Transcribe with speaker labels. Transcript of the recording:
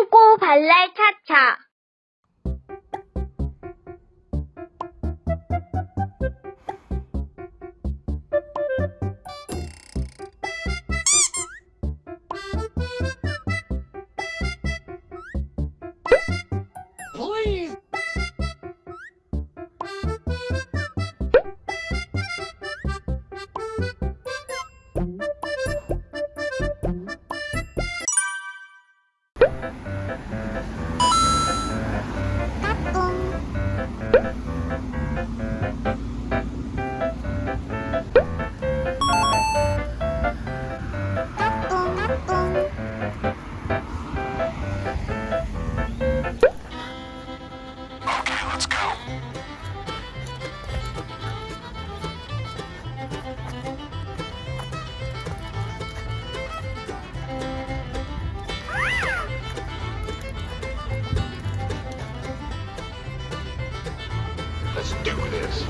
Speaker 1: 똥꼬 발랄 차차.
Speaker 2: Let's do this.